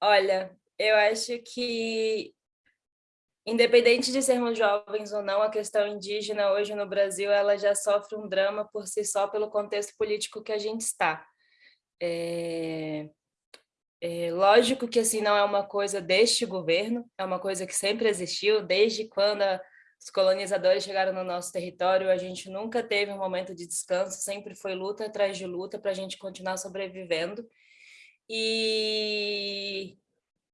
Olha, eu acho que, independente de sermos jovens ou não, a questão indígena hoje no Brasil, ela já sofre um drama por si só pelo contexto político que a gente está. É... É, lógico que assim não é uma coisa deste governo, é uma coisa que sempre existiu, desde quando a, os colonizadores chegaram no nosso território, a gente nunca teve um momento de descanso, sempre foi luta atrás de luta para a gente continuar sobrevivendo. E,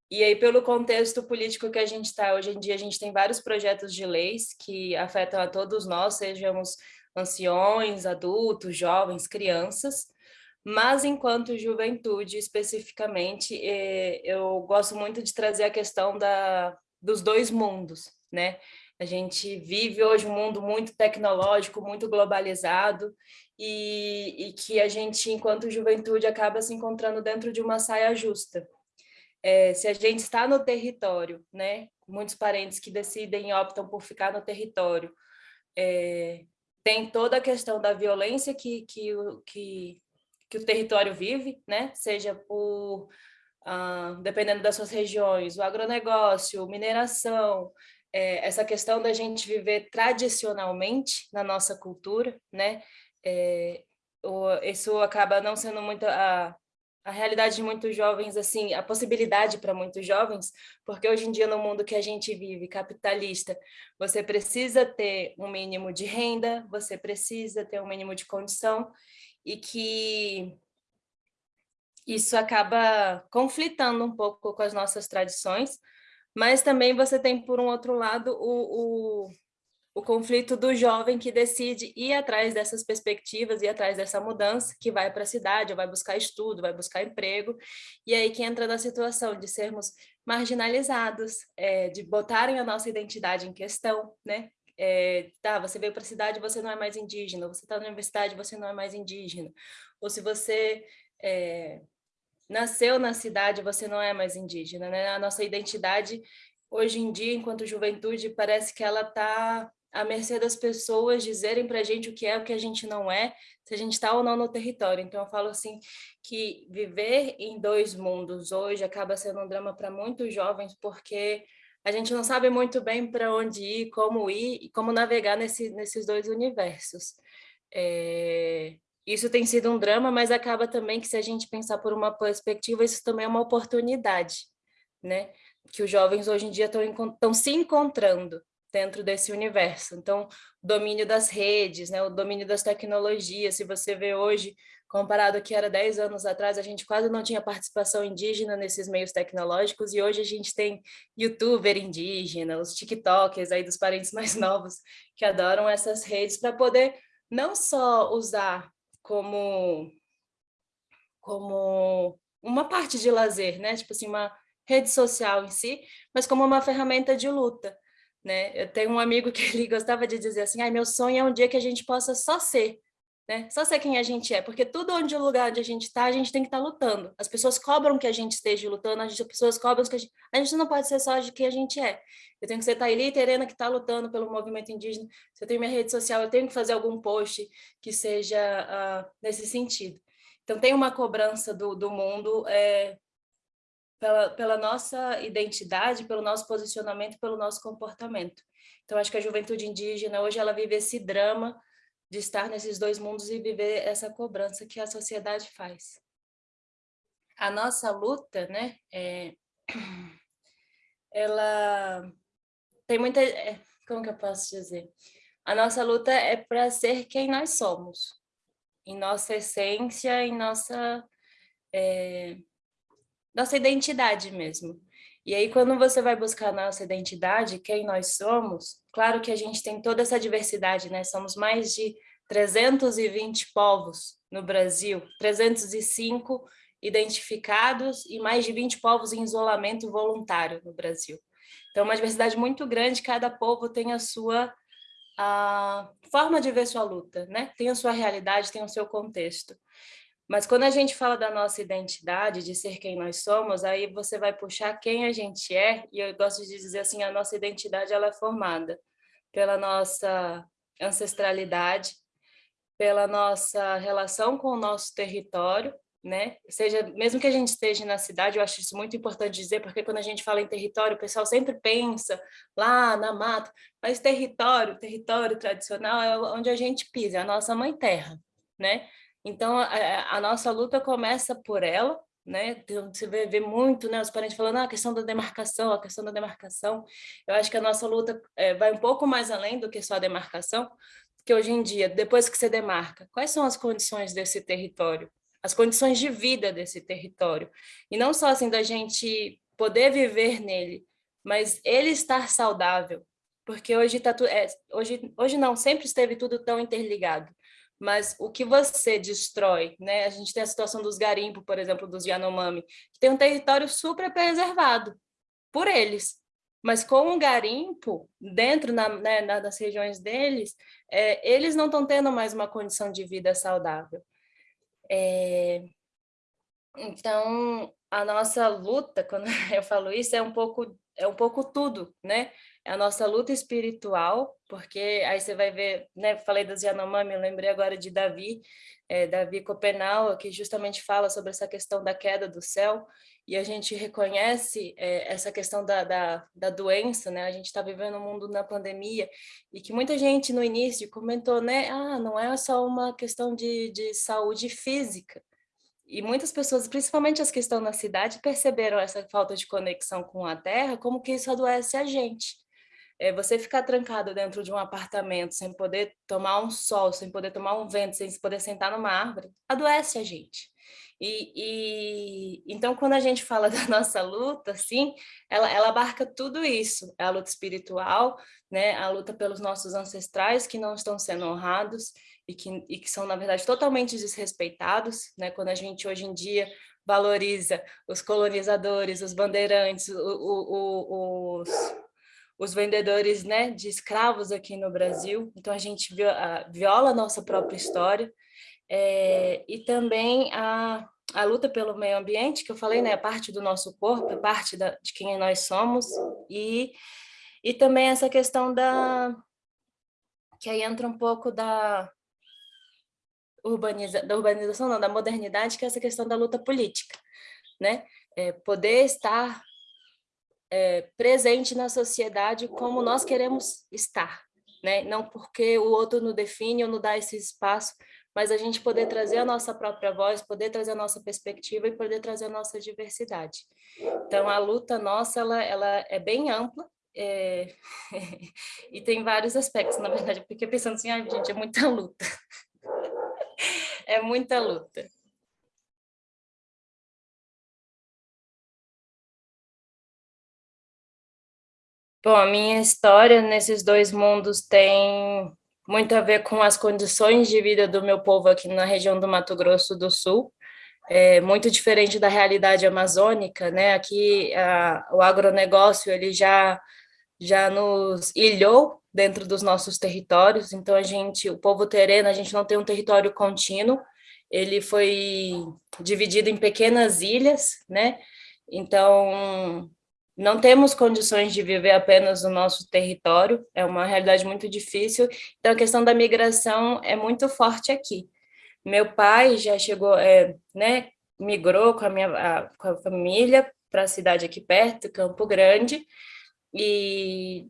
e aí, pelo contexto político que a gente está, hoje em dia a gente tem vários projetos de leis que afetam a todos nós, sejamos anciões, adultos, jovens, crianças, mas enquanto juventude, especificamente, eh, eu gosto muito de trazer a questão da, dos dois mundos, né? A gente vive hoje um mundo muito tecnológico, muito globalizado, e, e que a gente, enquanto juventude, acaba se encontrando dentro de uma saia justa. É, se a gente está no território, né, muitos parentes que decidem e optam por ficar no território, é, tem toda a questão da violência que, que, que que o território vive, né? seja por, ah, dependendo das suas regiões, o agronegócio, mineração, é, essa questão da gente viver tradicionalmente na nossa cultura, né? É, o, isso acaba não sendo muito a, a realidade de muitos jovens, assim, a possibilidade para muitos jovens, porque hoje em dia no mundo que a gente vive, capitalista, você precisa ter um mínimo de renda, você precisa ter um mínimo de condição, e que isso acaba conflitando um pouco com as nossas tradições, mas também você tem, por um outro lado, o, o, o conflito do jovem que decide ir atrás dessas perspectivas, ir atrás dessa mudança, que vai para a cidade, vai buscar estudo, vai buscar emprego, e aí que entra na situação de sermos marginalizados, é, de botarem a nossa identidade em questão, né? é, tá, você veio para a cidade, você não é mais indígena, você está na universidade, você não é mais indígena, ou se você é, nasceu na cidade, você não é mais indígena, né? A nossa identidade, hoje em dia, enquanto juventude, parece que ela está à mercê das pessoas dizerem para a gente o que é, o que a gente não é, se a gente está ou não no território. Então, eu falo assim, que viver em dois mundos hoje acaba sendo um drama para muitos jovens, porque a gente não sabe muito bem para onde ir, como ir e como navegar nesse, nesses dois universos. É, isso tem sido um drama, mas acaba também que se a gente pensar por uma perspectiva, isso também é uma oportunidade, né? Que os jovens hoje em dia estão se encontrando dentro desse universo. Então, o domínio das redes, né? o domínio das tecnologias, se você vê hoje comparado ao que era 10 anos atrás, a gente quase não tinha participação indígena nesses meios tecnológicos e hoje a gente tem youtuber indígena, os tiktokers aí dos parentes mais novos que adoram essas redes para poder não só usar como, como uma parte de lazer, né? tipo assim, uma rede social em si, mas como uma ferramenta de luta. Né? Eu tenho um amigo que ele gostava de dizer assim, ah, meu sonho é um dia que a gente possa só ser, né? Só ser quem a gente é, porque tudo onde o lugar onde a gente está, a gente tem que estar tá lutando. As pessoas cobram que a gente esteja lutando, as pessoas cobram que a gente... A gente não pode ser só de quem a gente é. Eu tenho que ser Thaili Terena que está lutando pelo movimento indígena. Se eu tenho minha rede social, eu tenho que fazer algum post que seja uh, nesse sentido. Então, tem uma cobrança do, do mundo é, pela, pela nossa identidade, pelo nosso posicionamento, pelo nosso comportamento. Então, acho que a juventude indígena, hoje, ela vive esse drama de estar nesses dois mundos e viver essa cobrança que a sociedade faz. A nossa luta, né, é, ela tem muita... É, como que eu posso dizer? A nossa luta é para ser quem nós somos, em nossa essência, em nossa, é, nossa identidade mesmo. E aí, quando você vai buscar nossa identidade, quem nós somos, claro que a gente tem toda essa diversidade, né? Somos mais de 320 povos no Brasil, 305 identificados e mais de 20 povos em isolamento voluntário no Brasil. Então, uma diversidade muito grande, cada povo tem a sua a forma de ver sua luta, né? tem a sua realidade, tem o seu contexto. Mas quando a gente fala da nossa identidade, de ser quem nós somos, aí você vai puxar quem a gente é, e eu gosto de dizer assim, a nossa identidade ela é formada pela nossa ancestralidade, pela nossa relação com o nosso território, né? Seja, mesmo que a gente esteja na cidade, eu acho isso muito importante dizer, porque quando a gente fala em território, o pessoal sempre pensa lá na mata, mas território, território tradicional é onde a gente pisa, é a nossa mãe terra, né? Então, a, a nossa luta começa por ela, né? Então, você vê, vê, muito, né? Os parentes falando ah, a questão da demarcação, a questão da demarcação. Eu acho que a nossa luta é, vai um pouco mais além do que só a demarcação, porque hoje em dia, depois que você demarca, quais são as condições desse território? as condições de vida desse território. E não só assim da gente poder viver nele, mas ele estar saudável, porque hoje tá tudo, é, hoje, hoje não, sempre esteve tudo tão interligado. Mas o que você destrói, né? A gente tem a situação dos garimpos, por exemplo, dos Yanomami, que tem um território super preservado por eles. Mas com o garimpo, dentro na, né, das regiões deles, é, eles não estão tendo mais uma condição de vida saudável. É... Então, a nossa luta, quando eu falo isso, é um pouco, é um pouco tudo, né? É a nossa luta espiritual, porque aí você vai ver, né? Falei dos Yanomami, eu lembrei agora de Davi, é, Davi Copenau, que justamente fala sobre essa questão da queda do céu, e a gente reconhece é, essa questão da, da, da, doença, né? A gente está vivendo um mundo na pandemia e que muita gente no início comentou, né? Ah, não é só uma questão de, de saúde física. E muitas pessoas, principalmente as que estão na cidade, perceberam essa falta de conexão com a terra, como que isso adoece a gente. É, você ficar trancado dentro de um apartamento sem poder tomar um sol, sem poder tomar um vento, sem poder sentar numa árvore, adoece a gente. E, e, então, quando a gente fala da nossa luta, assim, ela, ela abarca tudo isso, é a luta espiritual, né, a luta pelos nossos ancestrais que não estão sendo honrados e que, e que são, na verdade, totalmente desrespeitados, né, quando a gente hoje em dia valoriza os colonizadores, os bandeirantes, o, o, o, os, os vendedores né, de escravos aqui no Brasil, então a gente viola a nossa própria história, é, e também a, a luta pelo meio ambiente, que eu falei, né, é parte do nosso corpo, é parte da, de quem nós somos, e, e também essa questão da... que aí entra um pouco da, urbaniza, da urbanização, não, da modernidade, que é essa questão da luta política, né? É, poder estar é, presente na sociedade como nós queremos estar, né? Não porque o outro nos define ou nos dá esse espaço mas a gente poder trazer a nossa própria voz, poder trazer a nossa perspectiva e poder trazer a nossa diversidade. Então, a luta nossa, ela, ela é bem ampla, é... e tem vários aspectos, na verdade, porque pensando assim, ah, gente, é muita luta. é muita luta. Bom, a minha história nesses dois mundos tem muito a ver com as condições de vida do meu povo aqui na região do Mato Grosso do Sul, é muito diferente da realidade amazônica, né? Aqui a, o agronegócio ele já já nos ilhou dentro dos nossos territórios, então a gente, o povo tereno, a gente não tem um território contínuo, ele foi dividido em pequenas ilhas, né? Então, não temos condições de viver apenas no nosso território, é uma realidade muito difícil, então a questão da migração é muito forte aqui. Meu pai já chegou, é, né, migrou com a minha a, com a família para a cidade aqui perto, Campo Grande, e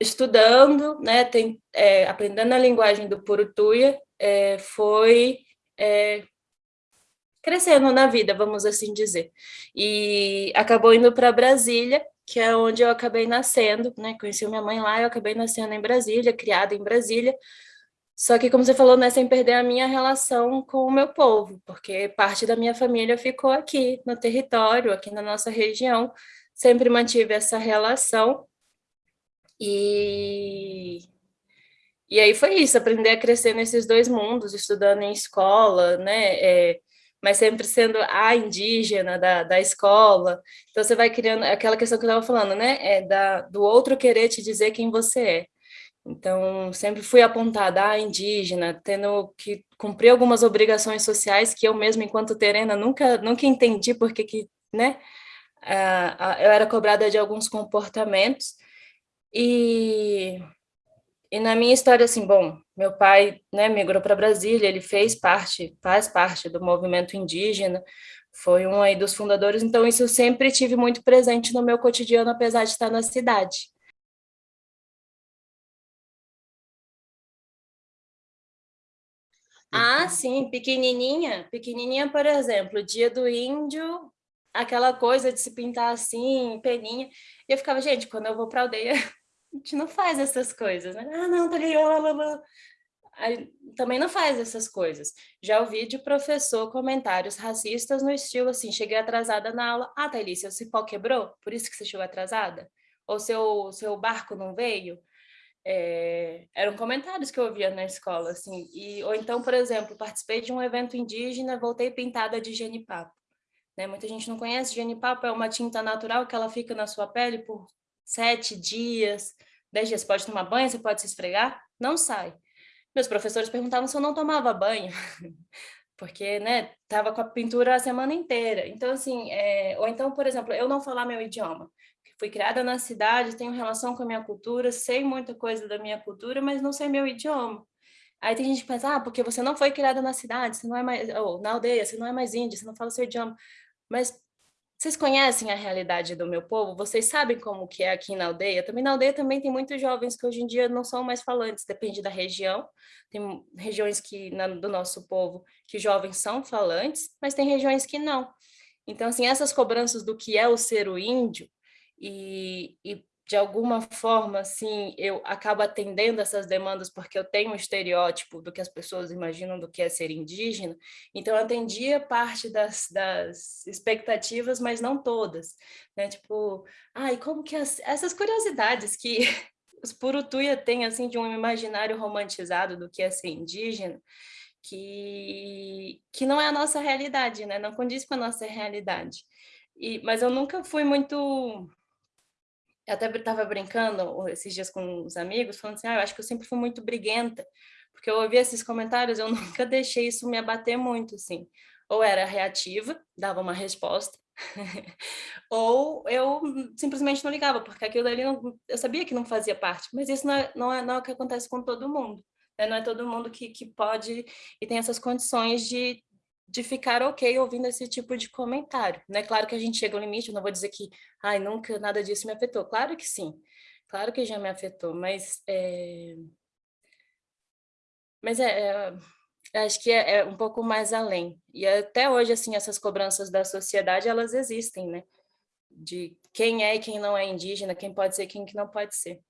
estudando, né, tem, é, aprendendo a linguagem do Purutuia, é, foi é, crescendo na vida, vamos assim dizer. E acabou indo para Brasília, que é onde eu acabei nascendo, né? Conheci minha mãe lá, eu acabei nascendo em Brasília, criada em Brasília. Só que, como você falou, né, sem perder a minha relação com o meu povo, porque parte da minha família ficou aqui no território, aqui na nossa região, sempre mantive essa relação. E, e aí foi isso, aprender a crescer nesses dois mundos, estudando em escola, né, é, mas sempre sendo a indígena da, da escola. Então, você vai criando aquela questão que eu estava falando, né? É da, do outro querer te dizer quem você é. Então, sempre fui apontada a indígena, tendo que cumprir algumas obrigações sociais que eu mesma, enquanto terena, nunca, nunca entendi porque que, né? Uh, eu era cobrada de alguns comportamentos. E E na minha história, assim, bom, meu pai né, migrou para Brasília, ele fez parte, faz parte do movimento indígena, foi um aí dos fundadores, então isso eu sempre tive muito presente no meu cotidiano, apesar de estar na cidade. Ah, sim, pequenininha, pequenininha, por exemplo, dia do índio, aquela coisa de se pintar assim, peninha, e eu ficava, gente, quando eu vou para aldeia, a gente não faz essas coisas, né? Ah, não, tá ali, lá, lá, lá. Também não faz essas coisas. Já ouvi de professor comentários racistas no estilo assim, cheguei atrasada na aula, ah, Thaís, seu cipó quebrou, por isso que você chegou atrasada? Ou seu, seu barco não veio? É, eram comentários que eu ouvia na escola, assim, e, ou então, por exemplo, participei de um evento indígena, voltei pintada de genipapo. Né? Muita gente não conhece, genipapo é uma tinta natural que ela fica na sua pele por sete dias, dez dias. Pode tomar banho, você pode se esfregar, não sai. Meus professores perguntavam se eu não tomava banho, porque, né, tava com a pintura a semana inteira. Então, assim, é... ou então, por exemplo, eu não falar meu idioma. Fui criada na cidade, tenho relação com a minha cultura, sei muita coisa da minha cultura, mas não sei meu idioma. Aí tem gente que pensa, ah, porque você não foi criada na cidade, você não é mais, ou na aldeia, você não é mais índia, você não fala seu idioma. Mas vocês conhecem a realidade do meu povo? Vocês sabem como que é aqui na aldeia? Também na aldeia também tem muitos jovens que hoje em dia não são mais falantes, depende da região. Tem regiões que na, do nosso povo que jovens são falantes, mas tem regiões que não. Então, assim, essas cobranças do que é o ser o índio e, e de alguma forma, assim, eu acabo atendendo essas demandas porque eu tenho um estereótipo do que as pessoas imaginam do que é ser indígena, então eu atendia parte das, das expectativas, mas não todas, né? Tipo, ai, como que as, essas curiosidades que os Purutuia têm, assim, de um imaginário romantizado do que é ser indígena, que, que não é a nossa realidade, né? Não condiz com a nossa realidade. E, mas eu nunca fui muito eu até estava brincando esses dias com os amigos, falando assim, ah, eu acho que eu sempre fui muito briguenta, porque eu ouvi esses comentários, eu nunca deixei isso me abater muito, assim. Ou era reativa, dava uma resposta, ou eu simplesmente não ligava, porque aquilo ali não, eu sabia que não fazia parte, mas isso não é, não é, não é o que acontece com todo mundo. Né? Não é todo mundo que, que pode e tem essas condições de, de ficar ok ouvindo esse tipo de comentário. Né? Claro que a gente chega ao limite, eu não vou dizer que ai, nunca nada disso me afetou. Claro que sim, claro que já me afetou, mas... É... Mas é, é acho que é, é, um pouco mais além. E até hoje, assim, essas cobranças da sociedade, elas existem, né? De quem é e quem não é indígena, quem pode ser e quem que não pode ser.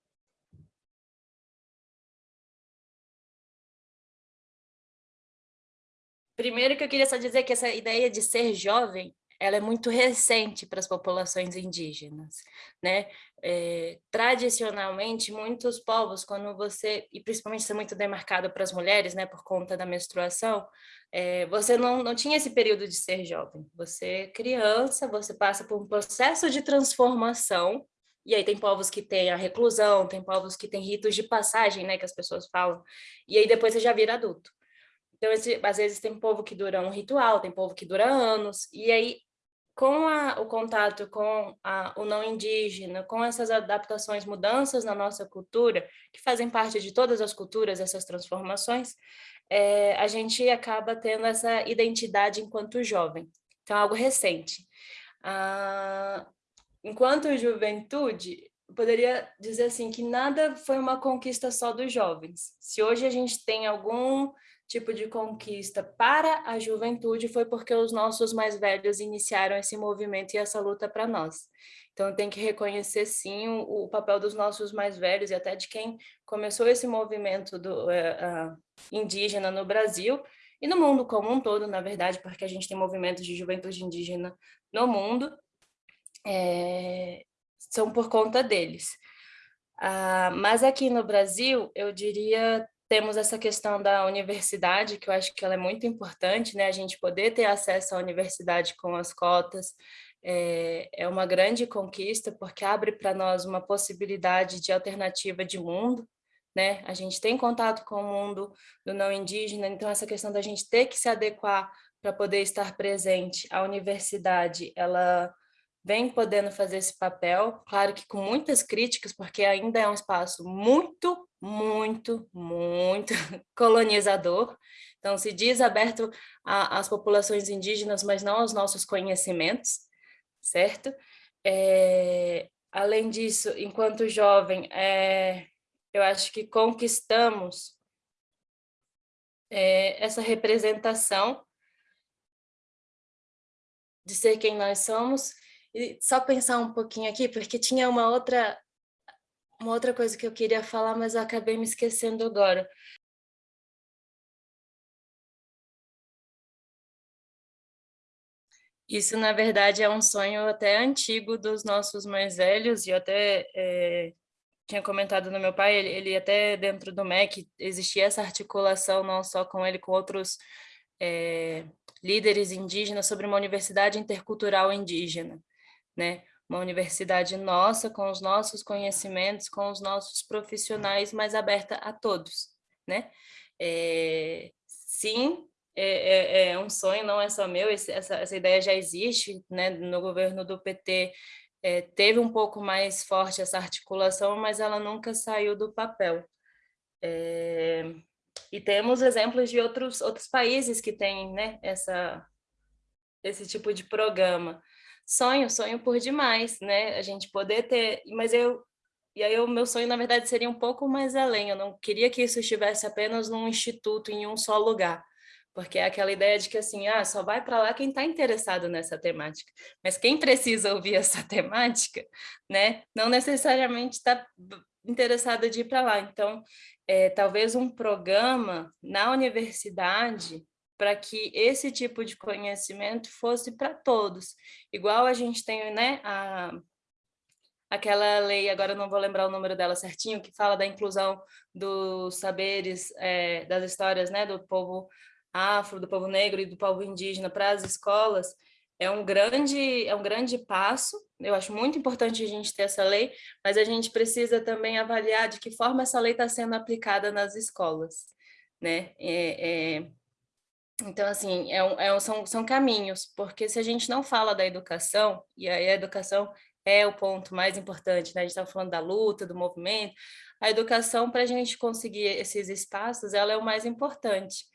Primeiro que eu queria só dizer que essa ideia de ser jovem, ela é muito recente para as populações indígenas, né? É, tradicionalmente, muitos povos, quando você, e principalmente isso é muito demarcado para as mulheres, né, por conta da menstruação, é, você não, não tinha esse período de ser jovem. Você é criança, você passa por um processo de transformação, e aí tem povos que têm a reclusão, tem povos que têm ritos de passagem, né, que as pessoas falam, e aí depois você já vira adulto. Então, esse, às vezes tem povo que dura um ritual, tem povo que dura anos, e aí com a, o contato com a, o não indígena, com essas adaptações, mudanças na nossa cultura, que fazem parte de todas as culturas, essas transformações, é, a gente acaba tendo essa identidade enquanto jovem. Então, algo recente. Ah, enquanto juventude, poderia dizer assim que nada foi uma conquista só dos jovens. Se hoje a gente tem algum tipo de conquista para a juventude foi porque os nossos mais velhos iniciaram esse movimento e essa luta para nós. Então, tem que reconhecer, sim, o, o, papel dos nossos mais velhos e até de quem começou esse movimento do, uh, uh, indígena no Brasil e no mundo como um todo, na verdade, porque a gente tem movimentos de juventude indígena no mundo, é, são por conta deles. Uh, mas aqui no Brasil, eu diria temos essa questão da universidade, que eu acho que ela é muito importante, né? A gente poder ter acesso à universidade com as cotas é, é uma grande conquista, porque abre para nós uma possibilidade de alternativa de mundo, né? A gente tem contato com o mundo do não indígena, então essa questão da gente ter que se adequar para poder estar presente, a universidade, ela vem podendo fazer esse papel, claro que com muitas críticas, porque ainda é um espaço muito, muito, muito colonizador, então se diz aberto às populações indígenas, mas não aos nossos conhecimentos, certo? É, além disso, enquanto jovem, é, eu acho que conquistamos é, essa representação de ser quem nós somos, e só pensar um pouquinho aqui, porque tinha uma outra, uma outra coisa que eu queria falar, mas eu acabei me esquecendo agora. Isso, na verdade, é um sonho até antigo dos nossos mais velhos, e eu até é, tinha comentado no meu pai, ele, ele, até dentro do MEC existia essa articulação, não só com ele, com outros é, líderes indígenas, sobre uma universidade intercultural indígena né? Uma universidade nossa, com os nossos conhecimentos, com os nossos profissionais, mais aberta a todos, né? É, sim, é, é, é, um sonho, não é só meu, esse, essa, essa ideia já existe, né? No governo do PT é, teve um pouco mais forte essa articulação, mas ela nunca saiu do papel. É, e temos exemplos de outros, outros países que têm né, essa, esse tipo de programa sonho, sonho por demais, né? A gente poder ter, mas eu e aí o meu sonho na verdade seria um pouco mais além. Eu não queria que isso estivesse apenas num instituto em um só lugar, porque é aquela ideia de que assim, ah, só vai para lá quem está interessado nessa temática. Mas quem precisa ouvir essa temática, né? Não necessariamente está interessado de ir para lá. Então, é, talvez um programa na universidade para que esse tipo de conhecimento fosse para todos. Igual a gente tem né, a, aquela lei, agora não vou lembrar o número dela certinho, que fala da inclusão dos saberes, é, das histórias né, do povo afro, do povo negro e do povo indígena para as escolas, é um grande é um grande passo. Eu acho muito importante a gente ter essa lei, mas a gente precisa também avaliar de que forma essa lei está sendo aplicada nas escolas, né? É, é, então, assim, é um, é um, são, são caminhos, porque se a gente não fala da educação, e aí a educação é o ponto mais importante, né? A gente está falando da luta, do movimento, a educação, para a gente conseguir esses espaços, ela é o mais importante.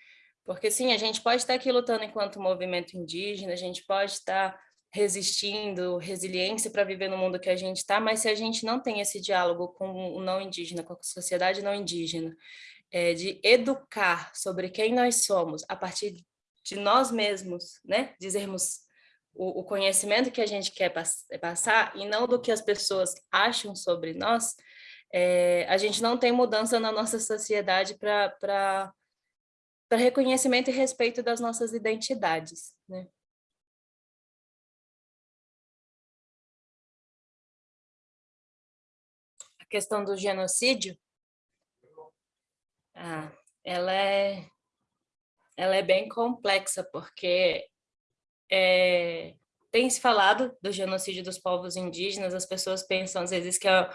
Porque, sim, a gente pode estar aqui lutando enquanto movimento indígena, a gente pode estar resistindo, resiliência para viver no mundo que a gente está, mas se a gente não tem esse diálogo com o não indígena, com a sociedade não indígena, é, de educar sobre quem nós somos a partir de nós mesmos, né? Dizermos o, o conhecimento que a gente quer pass passar e não do que as pessoas acham sobre nós, é, a gente não tem mudança na nossa sociedade para reconhecimento e respeito das nossas identidades, né? A questão do genocídio, ah, ela é, ela é bem complexa, porque é, tem se falado do genocídio dos povos indígenas, as pessoas pensam às vezes que é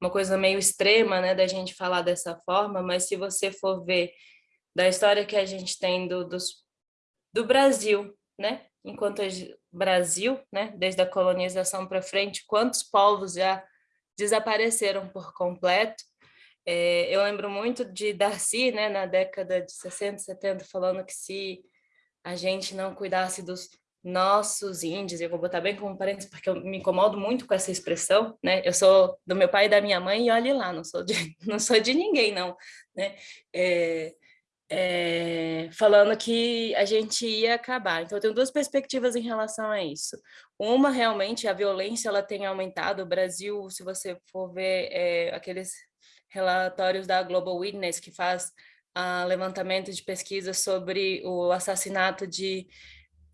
uma coisa meio extrema, né, da gente falar dessa forma, mas se você for ver da história que a gente tem do, dos, do Brasil, né, enquanto Brasil, né, desde a colonização para frente, quantos povos já desapareceram por completo, é, eu lembro muito de Darcy, né, na década de 60, 70, falando que se a gente não cuidasse dos nossos índios, eu vou botar bem como parênteses, porque eu me incomodo muito com essa expressão, né? Eu sou do meu pai e da minha mãe e olhe lá, não sou de, não sou de ninguém, não, né? É, é, falando que a gente ia acabar. Então, eu tenho duas perspectivas em relação a isso. Uma, realmente, a violência ela tem aumentado. O Brasil, se você for ver é, aqueles relatórios da Global Witness, que faz uh, levantamento de pesquisa sobre o assassinato de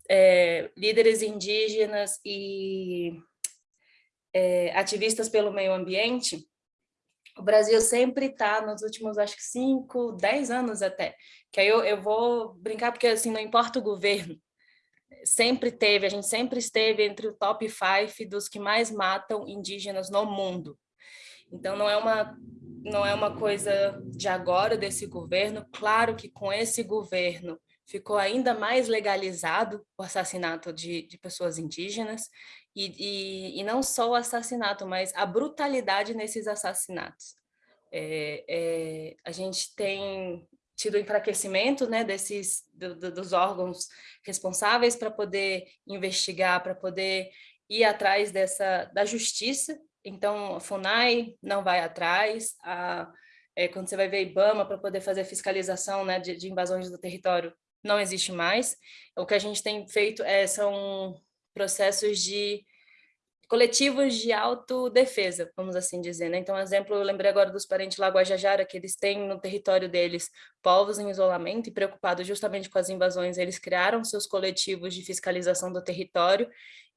é, líderes indígenas e é, ativistas pelo meio ambiente, o Brasil sempre está nos últimos, acho que cinco, dez anos até, que aí eu, eu vou brincar porque assim, não importa o governo, sempre teve, a gente sempre esteve entre o top five dos que mais matam indígenas no mundo. Então não é uma não é uma coisa de agora desse governo. Claro que com esse governo ficou ainda mais legalizado o assassinato de, de pessoas indígenas, e, e, e, não só o assassinato, mas a brutalidade nesses assassinatos. É, é, a gente tem tido enfraquecimento né, desses, do, do, dos órgãos responsáveis para poder investigar, para poder ir atrás dessa, da justiça. Então, a FUNAI não vai atrás, a, é, quando você vai ver IBAMA para poder fazer fiscalização né, de, de, invasões do território, não existe mais. O que a gente tem feito é, são processos de coletivos de autodefesa, vamos assim dizer. Né? Então, exemplo, eu lembrei agora dos parentes lá Guajajara, que eles têm no território deles povos em isolamento e preocupados justamente com as invasões, eles criaram seus coletivos de fiscalização do território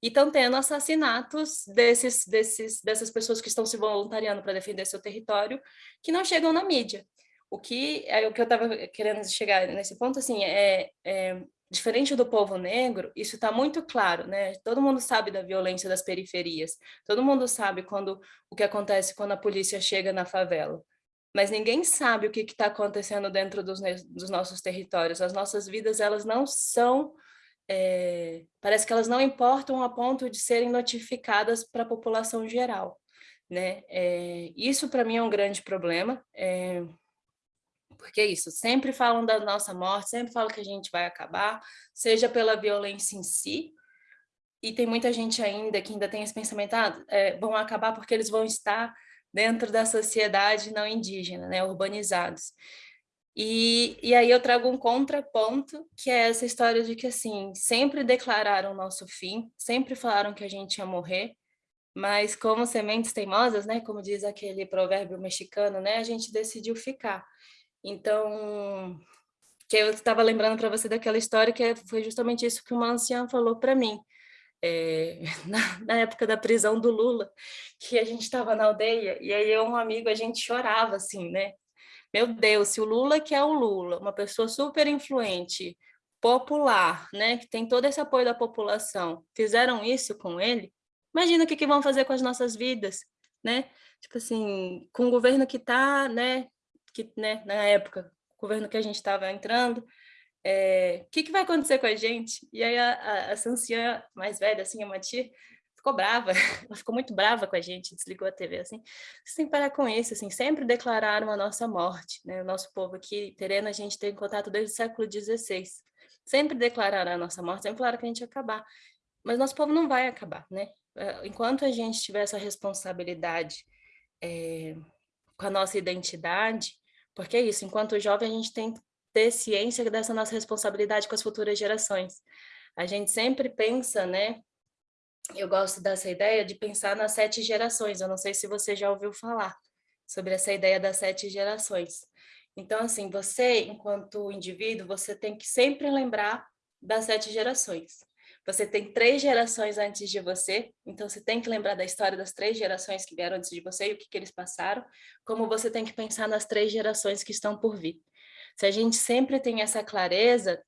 e estão tendo assassinatos desses, desses, dessas pessoas que estão se voluntariando para defender seu território, que não chegam na mídia. O que, é, o que eu estava querendo chegar nesse ponto, assim, é, é diferente do povo negro, isso está muito claro, né? Todo mundo sabe da violência das periferias, todo mundo sabe quando o que acontece quando a polícia chega na favela. Mas ninguém sabe o que está acontecendo dentro dos, dos, nossos territórios. As nossas vidas, elas não são... É, parece que elas não importam a ponto de serem notificadas para a população geral. Né? É, isso, para mim, é um grande problema. É, porque é isso, sempre falam da nossa morte, sempre falam que a gente vai acabar, seja pela violência em si, e tem muita gente ainda que ainda tem esse pensamento, ah, é, vão acabar porque eles vão estar dentro da sociedade não indígena, né, urbanizados. E, e aí eu trago um contraponto, que é essa história de que, assim, sempre declararam o nosso fim, sempre falaram que a gente ia morrer, mas como sementes teimosas, né, como diz aquele provérbio mexicano, né, a gente decidiu ficar. Então, que eu estava lembrando para você daquela história que foi justamente isso que uma anciã falou para mim, é, na, na, época da prisão do Lula, que a gente estava na aldeia, e aí eu um amigo, a gente chorava assim, né? Meu Deus, se o Lula que é o Lula, uma pessoa super influente, popular, né, que tem todo esse apoio da população, fizeram isso com ele, imagina o que, que vão fazer com as nossas vidas, né? Tipo assim, com o governo que está, né, que, né, na época, o governo que a gente estava entrando, é, o que, que vai acontecer com a gente? E aí a, a, essa anciã mais velha, assim, a Mati, ficou brava, ela ficou muito brava com a gente, desligou a TV, assim, você tem que parar com isso, assim, sempre declararam a nossa morte, né, o nosso povo aqui, Terena, a gente tem contato desde o século XVI, sempre declararam a nossa morte, sempre falaram que a gente ia acabar, mas nosso povo não vai acabar, né, é, enquanto a gente tiver essa responsabilidade é, com a nossa identidade, porque é isso, enquanto jovem a gente tem que ter ciência dessa nossa responsabilidade com as futuras gerações. A gente sempre pensa, né, eu gosto dessa ideia de pensar nas sete gerações, eu não sei se você já ouviu falar sobre essa ideia das sete gerações. Então, assim, você, enquanto indivíduo, você tem que sempre lembrar das sete gerações. Você tem três gerações antes de você, então você tem que lembrar da história das três gerações que vieram antes de você e o que, que eles passaram, como você tem que pensar nas três gerações que estão por vir. Se a gente sempre tem essa clareza,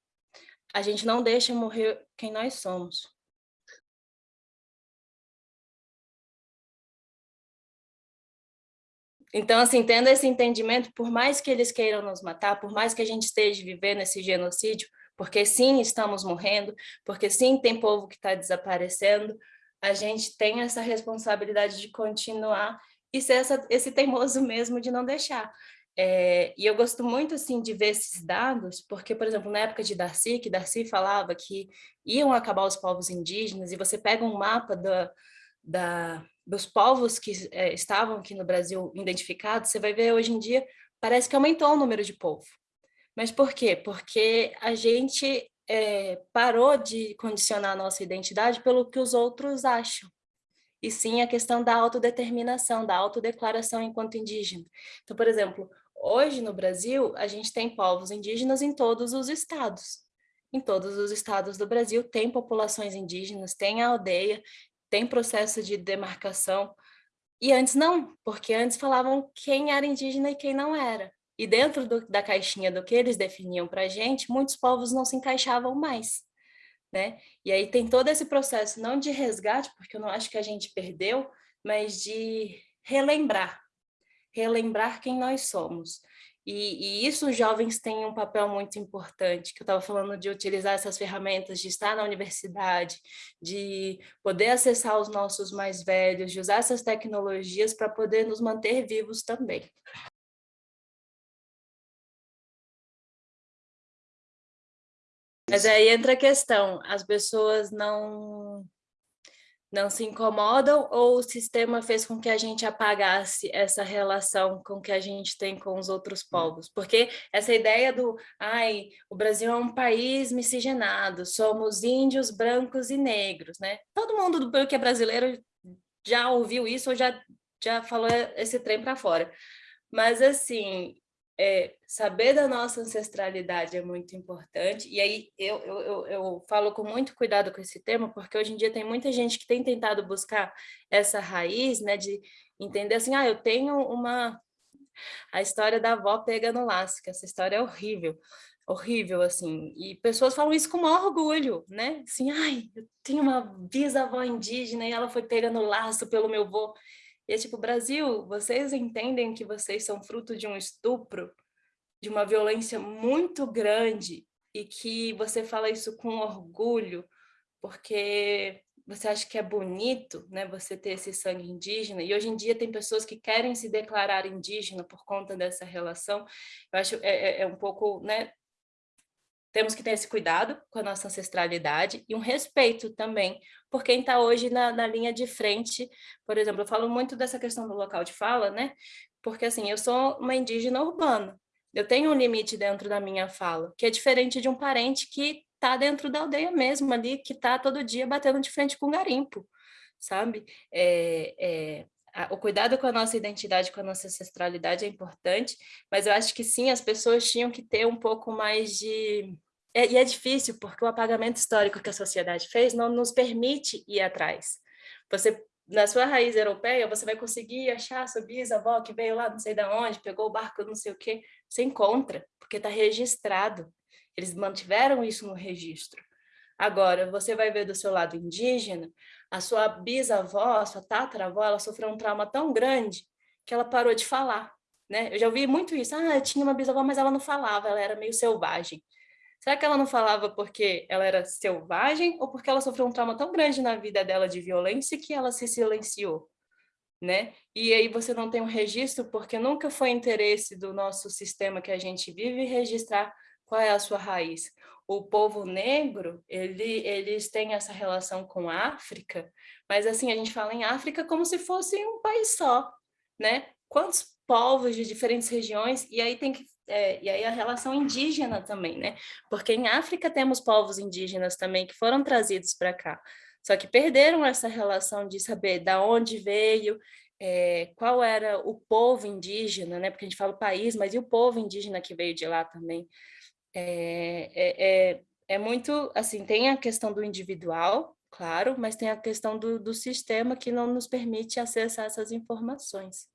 a gente não deixa morrer quem nós somos. Então, assim, tendo esse entendimento, por mais que eles queiram nos matar, por mais que a gente esteja vivendo esse genocídio, porque sim, estamos morrendo, porque sim, tem povo que está desaparecendo, a gente tem essa responsabilidade de continuar e ser essa, esse teimoso mesmo de não deixar. É, e eu gosto muito assim de ver esses dados, porque, por exemplo, na época de Darcy, que Darcy falava que iam acabar os povos indígenas, e você pega um mapa da, da, dos povos que é, estavam aqui no Brasil identificados, você vai ver hoje em dia, parece que aumentou o número de povo. Mas por quê? Porque a gente é, parou de condicionar a nossa identidade pelo que os outros acham. E sim a questão da autodeterminação, da autodeclaração enquanto indígena. Então, por exemplo, hoje no Brasil, a gente tem povos indígenas em todos os estados. Em todos os estados do Brasil tem populações indígenas, tem aldeia, tem processo de demarcação. E antes não, porque antes falavam quem era indígena e quem não era. E dentro do, da caixinha do que eles definiam para a gente, muitos povos não se encaixavam mais. Né? E aí tem todo esse processo, não de resgate, porque eu não acho que a gente perdeu, mas de relembrar, relembrar quem nós somos. E, e, isso os jovens têm um papel muito importante, que eu estava falando de utilizar essas ferramentas, de estar na universidade, de poder acessar os nossos mais velhos, de usar essas tecnologias para poder nos manter vivos também. Mas aí entra a questão, as pessoas não não se incomodam ou o sistema fez com que a gente apagasse essa relação com que a gente tem com os outros hum. povos? Porque essa ideia do, ai, o Brasil é um país miscigenado, somos índios, brancos e negros, né? Todo mundo do que é brasileiro já ouviu isso ou já, já falou esse trem para fora. Mas, assim, é, saber da nossa ancestralidade é muito importante, e aí eu, eu, eu falo com muito cuidado com esse tema, porque hoje em dia tem muita gente que tem tentado buscar essa raiz, né, de entender assim, ah, eu tenho uma... A história da avó pega no laço, que essa história é horrível, horrível, assim, e pessoas falam isso com maior orgulho, né, assim, ai, eu tenho uma bisavó indígena e ela foi pega no laço pelo meu avô, e é tipo, Brasil, vocês entendem que vocês são fruto de um estupro, de uma violência muito grande, e que você fala isso com orgulho, porque você acha que é bonito né, você ter esse sangue indígena, e hoje em dia tem pessoas que querem se declarar indígena por conta dessa relação, eu acho é, é, é um pouco né, temos que ter esse cuidado com a nossa ancestralidade e um respeito também por quem está hoje na, na, linha de frente. Por exemplo, eu falo muito dessa questão do local de fala, né? Porque assim, eu sou uma indígena urbana, eu tenho um limite dentro da minha fala, que é diferente de um parente que está dentro da aldeia mesmo ali, que está todo dia batendo de frente com garimpo, sabe? É, é, o cuidado com a nossa identidade, com a nossa ancestralidade é importante, mas eu acho que sim, as pessoas tinham que ter um pouco mais de... É, e é difícil, porque o apagamento histórico que a sociedade fez não nos permite ir atrás. Você, na sua raiz europeia, você vai conseguir achar a sua bisavó que veio lá não sei de onde, pegou o barco não sei o quê, você encontra, porque está registrado. Eles mantiveram isso no registro. Agora, você vai ver do seu lado indígena, a sua bisavó, a sua tataravó, ela sofreu um trauma tão grande que ela parou de falar, né? Eu já ouvi muito isso, ah, eu tinha uma bisavó, mas ela não falava, ela era meio selvagem. Será que ela não falava porque ela era selvagem ou porque ela sofreu um trauma tão grande na vida dela de violência que ela se silenciou? Né? E aí você não tem um registro porque nunca foi interesse do nosso sistema que a gente vive registrar qual é a sua raiz o povo negro, ele, eles têm essa relação com a África, mas assim, a gente fala em África como se fosse um país só, né? Quantos povos de diferentes regiões, e aí tem que é, e aí a relação indígena também, né? Porque em África temos povos indígenas também que foram trazidos para cá, só que perderam essa relação de saber da onde veio, é, qual era o povo indígena, né? Porque a gente fala o país, mas e o povo indígena que veio de lá também? É, é, é, é, muito, assim, tem a questão do individual, claro, mas tem a questão do, do sistema que não nos permite acessar essas informações.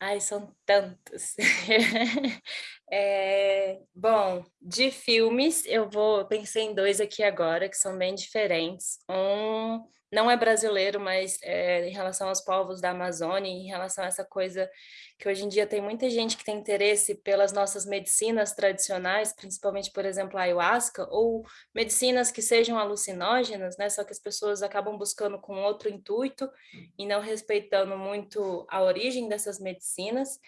Ai, são tantos. é, bom, de filmes, eu vou pensei em dois aqui agora, que são bem diferentes. Um não é brasileiro, mas é, em relação aos povos da Amazônia, em relação a essa coisa que hoje em dia tem muita gente que tem interesse pelas nossas medicinas tradicionais, principalmente, por exemplo, a ayahuasca, ou medicinas que sejam alucinógenas, né? só que as pessoas acabam buscando com outro intuito e não respeitando muito a origem dessas medicinas,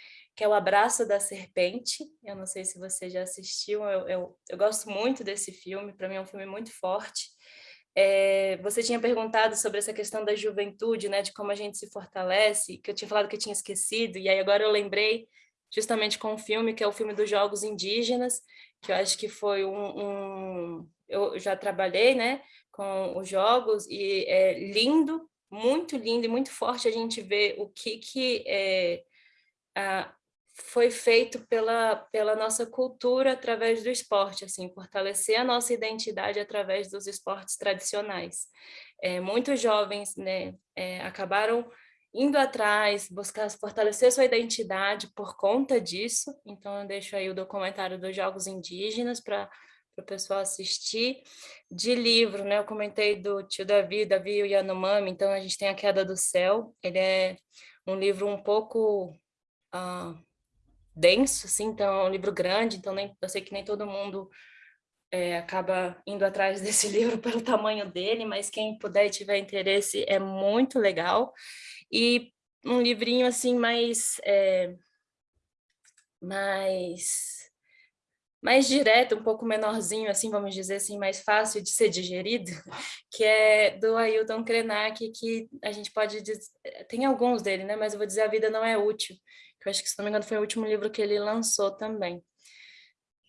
que é o Abraço da Serpente, eu não sei se você já assistiu, eu, eu, eu gosto muito desse filme, para mim é um filme muito forte, é, você tinha perguntado sobre essa questão da juventude, né, de como a gente se fortalece, que eu tinha falado que eu tinha esquecido, e aí agora eu lembrei justamente com um filme, que é o filme dos Jogos Indígenas, que eu acho que foi um... um eu já trabalhei né, com os jogos, e é lindo, muito lindo e muito forte a gente ver o que, que é, a, foi feito pela, pela nossa cultura através do esporte, assim, fortalecer a nossa identidade através dos esportes tradicionais. É, muitos jovens né, é, acabaram indo atrás, buscar fortalecer sua identidade por conta disso, então eu deixo aí o documentário dos Jogos Indígenas para o pessoal assistir. De livro, né? Eu comentei do tio Davi, Davi e o Yanomami, então a gente tem A Queda do Céu. Ele é um livro um pouco uh, denso, assim, então é um livro grande, então nem, eu sei que nem todo mundo é, acaba indo atrás desse livro pelo tamanho dele, mas quem puder e tiver interesse é muito legal. E um livrinho assim mais... É, mais mais direto, um pouco menorzinho, assim, vamos dizer assim, mais fácil de ser digerido, que é do Ailton Krenak, que a gente pode dizer, tem alguns dele, né, mas eu vou dizer A Vida Não É Útil, que eu acho que, se não me engano, foi o último livro que ele lançou também.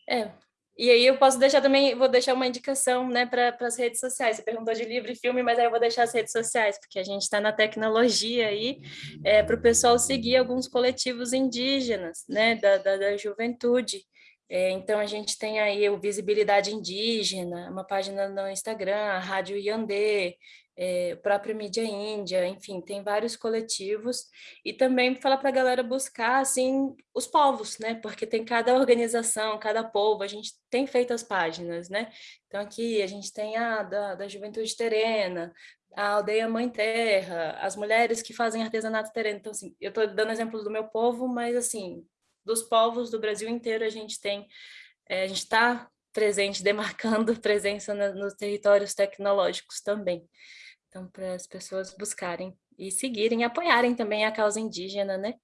É, e aí eu posso deixar também, vou deixar uma indicação né, para as redes sociais. Você perguntou de livro e filme, mas aí eu vou deixar as redes sociais, porque a gente está na tecnologia aí, é, para o pessoal seguir alguns coletivos indígenas, né, da, da, da juventude. É, então, a gente tem aí o Visibilidade Indígena, uma página no Instagram, a Rádio Yandê, é, própria mídia índia, enfim, tem vários coletivos, e também falar para a galera buscar, assim, os povos, né, porque tem cada organização, cada povo, a gente tem feito as páginas, né, então aqui a gente tem a da, da Juventude Terena, a Aldeia Mãe Terra, as mulheres que fazem artesanato terreno, então assim, eu estou dando exemplos do meu povo, mas assim, dos povos do Brasil inteiro a gente tem, é, a gente está presente, demarcando presença na, nos territórios tecnológicos também. Então, para as pessoas buscarem e seguirem, apoiarem também a causa indígena, né?